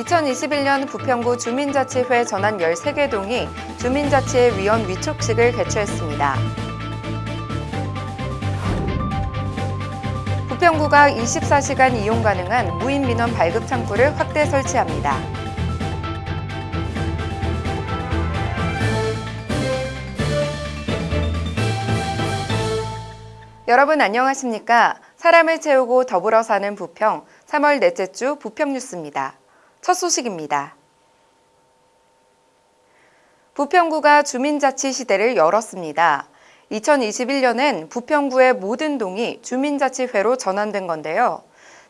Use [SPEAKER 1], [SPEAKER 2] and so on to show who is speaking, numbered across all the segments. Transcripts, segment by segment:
[SPEAKER 1] 2021년 부평구 주민자치회 전환 13개 동이 주민자치회 위원 위촉식을 개최했습니다. 부평구가 24시간 이용 가능한 무인 민원 발급 창구를 확대 설치합니다. 여러분 안녕하십니까? 사람을 채우고 더불어 사는 부평 3월 넷째 주 부평 뉴스입니다. 첫 소식입니다. 부평구가 주민자치 시대를 열었습니다. 2021년엔 부평구의 모든 동이 주민자치회로 전환된 건데요.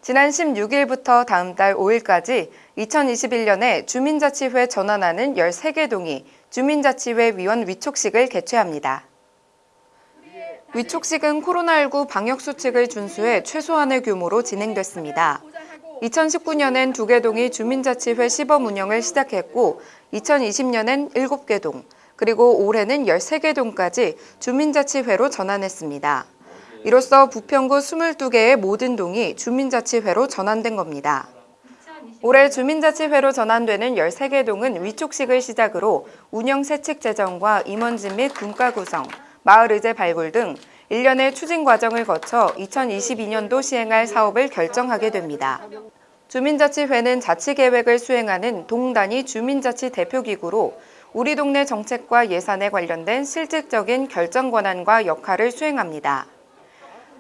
[SPEAKER 1] 지난 16일부터 다음 달 5일까지 2021년에 주민자치회 전환하는 13개 동이 주민자치회 위원 위촉식을 개최합니다. 위촉식은 코로나19 방역수칙을 준수해 최소한의 규모로 진행됐습니다. 2019년엔 두개 동이 주민자치회 시범 운영을 시작했고 2020년엔 7개 동, 그리고 올해는 13개 동까지 주민자치회로 전환했습니다. 이로써 부평구 22개의 모든 동이 주민자치회로 전환된 겁니다. 올해 주민자치회로 전환되는 13개 동은 위촉식을 시작으로 운영 세칙 제정과 임원진 및 분과 구성, 마을 의제 발굴 등 일련의 추진 과정을 거쳐 2022년도 시행할 사업을 결정하게 됩니다. 주민자치회는 자치계획을 수행하는 동단위 주민자치 대표기구로 우리 동네 정책과 예산에 관련된 실질적인 결정 권한과 역할을 수행합니다.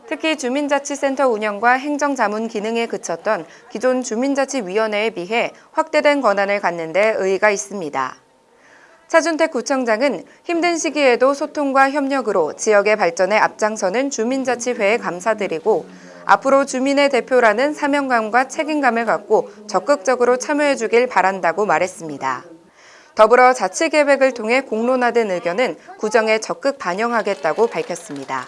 [SPEAKER 1] 특히 주민자치센터 운영과 행정자문 기능에 그쳤던 기존 주민자치위원회에 비해 확대된 권한을 갖는 데 의의가 있습니다. 차준택 구청장은 힘든 시기에도 소통과 협력으로 지역의 발전에 앞장서는 주민자치회에 감사드리고 앞으로 주민의 대표라는 사명감과 책임감을 갖고 적극적으로 참여해 주길 바란다고 말했습니다. 더불어 자치계획을 통해 공론화된 의견은 구정에 적극 반영하겠다고 밝혔습니다.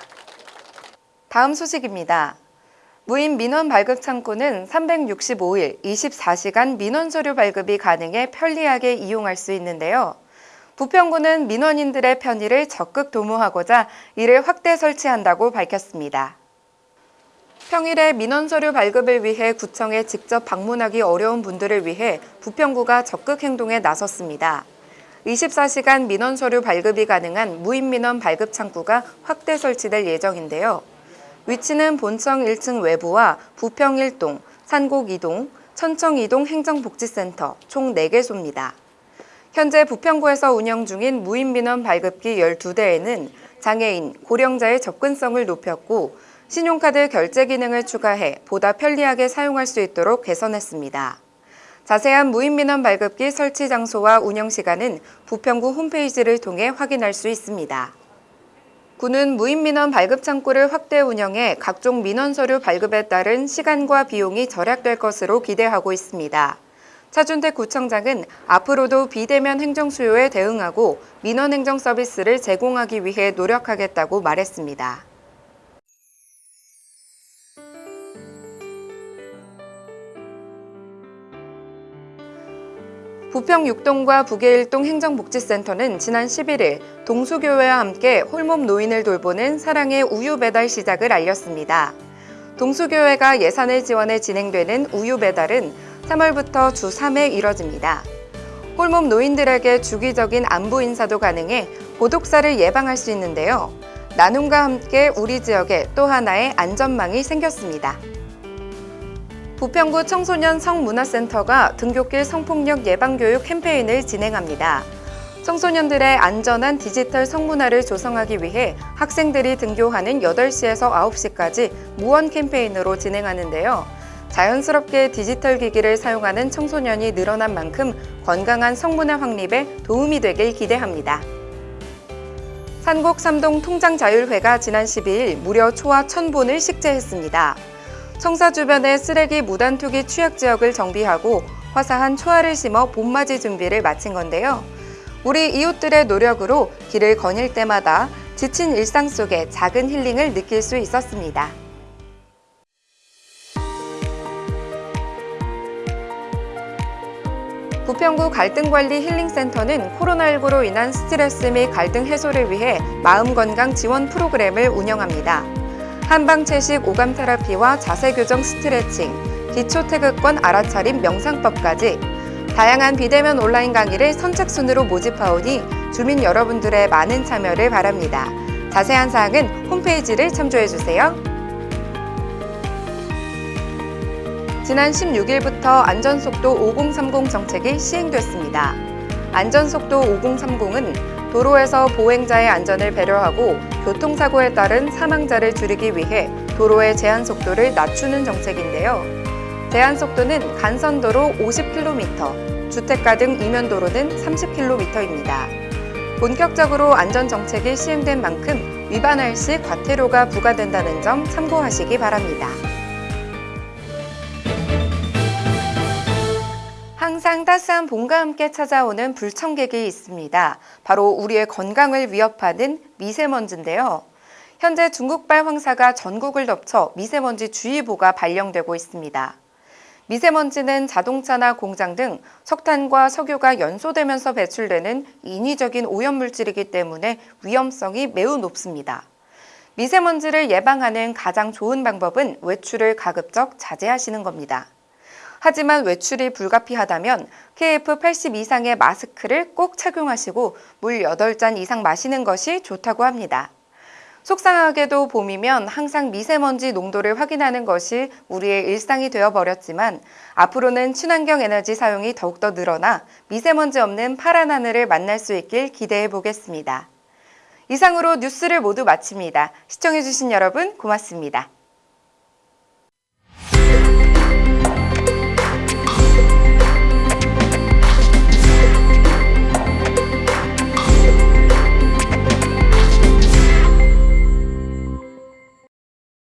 [SPEAKER 1] 다음 소식입니다. 무인 민원 발급 창구는 365일 24시간 민원 서류 발급이 가능해 편리하게 이용할 수 있는데요. 부평구는 민원인들의 편의를 적극 도모하고자 이를 확대 설치한다고 밝혔습니다. 평일에 민원 서류 발급을 위해 구청에 직접 방문하기 어려운 분들을 위해 부평구가 적극 행동에 나섰습니다. 24시간 민원 서류 발급이 가능한 무인 민원 발급 창구가 확대 설치될 예정인데요. 위치는 본청 1층 외부와 부평 1동, 산곡 2동, 천청 2동 행정복지센터 총 4개소입니다. 현재 부평구에서 운영 중인 무인 민원 발급기 12대에는 장애인, 고령자의 접근성을 높였고 신용카드 결제 기능을 추가해 보다 편리하게 사용할 수 있도록 개선했습니다. 자세한 무인민원 발급기 설치 장소와 운영 시간은 부평구 홈페이지를 통해 확인할 수 있습니다. 구는 무인민원 발급 창구를 확대 운영해 각종 민원 서류 발급에 따른 시간과 비용이 절약될 것으로 기대하고 있습니다. 차준택 구청장은 앞으로도 비대면 행정 수요에 대응하고 민원 행정 서비스를 제공하기 위해 노력하겠다고 말했습니다. 부평 6동과 북의 1동 행정복지센터는 지난 11일 동수교회와 함께 홀몸 노인을 돌보는 사랑의 우유 배달 시작을 알렸습니다. 동수교회가 예산을 지원해 진행되는 우유 배달은 3월부터 주 3회 이뤄집니다. 홀몸 노인들에게 주기적인 안부 인사도 가능해 고독사를 예방할 수 있는데요. 나눔과 함께 우리 지역에 또 하나의 안전망이 생겼습니다. 부평구 청소년 성문화센터가 등굣길 성폭력 예방교육 캠페인을 진행합니다. 청소년들의 안전한 디지털 성문화를 조성하기 위해 학생들이 등교하는 8시에서 9시까지 무원 캠페인으로 진행하는데요. 자연스럽게 디지털 기기를 사용하는 청소년이 늘어난 만큼 건강한 성문화 확립에 도움이 되길 기대합니다. 산곡 삼동 통장자율회가 지난 12일 무려 초와 1000본을 식재했습니다. 청사 주변의 쓰레기 무단 투기 취약 지역을 정비하고 화사한 초화를 심어 봄맞이 준비를 마친 건데요. 우리 이웃들의 노력으로 길을 거닐 때마다 지친 일상 속에 작은 힐링을 느낄 수 있었습니다. 부평구 갈등관리 힐링센터는 코로나19로 인한 스트레스 및 갈등 해소를 위해 마음건강 지원 프로그램을 운영합니다. 한방채식 오감 테라피와 자세 교정 스트레칭, 기초 태극권 알아차림 명상법까지 다양한 비대면 온라인 강의를 선착순으로 모집하오니 주민 여러분들의 많은 참여를 바랍니다. 자세한 사항은 홈페이지를 참조해 주세요. 지난 16일부터 안전속도 5030 정책이 시행됐습니다. 안전속도 5030은 도로에서 보행자의 안전을 배려하고 교통사고에 따른 사망자를 줄이기 위해 도로의 제한 속도를 낮추는 정책인데요. 제한 속도는 간선도로 50km, 주택가 등 이면도로는 30km입니다. 본격적으로 안전정책이 시행된 만큼 위반할 시 과태료가 부과된다는 점 참고하시기 바랍니다. 항상 따스한 봄과 함께 찾아오는 불청객이 있습니다. 바로 우리의 건강을 위협하는 미세먼지인데요. 현재 중국발 황사가 전국을 덮쳐 미세먼지 주의보가 발령되고 있습니다. 미세먼지는 자동차나 공장 등 석탄과 석유가 연소되면서 배출되는 인위적인 오염물질이기 때문에 위험성이 매우 높습니다. 미세먼지를 예방하는 가장 좋은 방법은 외출을 가급적 자제하시는 겁니다. 하지만 외출이 불가피하다면 KF80 이상의 마스크를 꼭 착용하시고 물 8잔 이상 마시는 것이 좋다고 합니다. 속상하게도 봄이면 항상 미세먼지 농도를 확인하는 것이 우리의 일상이 되어버렸지만 앞으로는 친환경 에너지 사용이 더욱더 늘어나 미세먼지 없는 파란 하늘을 만날 수 있길 기대해 보겠습니다. 이상으로 뉴스를 모두 마칩니다. 시청해주신 여러분 고맙습니다.